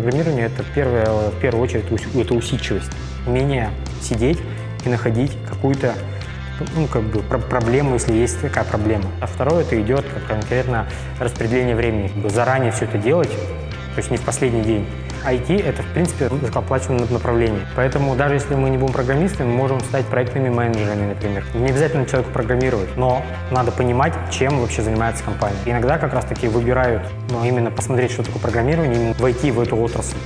программирования это первое, в первую очередь это усидчивость, умение сидеть и находить какую-то ну, как бы проблему, если есть такая проблема. А второе, это идет конкретно распределение времени. Заранее все это делать, то есть не в последний день. IT — это, в принципе, высокооплачиваемое направление. Поэтому даже если мы не будем программистами, мы можем стать проектными менеджерами, например. Не обязательно человеку программировать, но надо понимать, чем вообще занимается компания. Иногда как раз-таки выбирают ну, именно посмотреть, что такое программирование, именно войти в эту отрасль.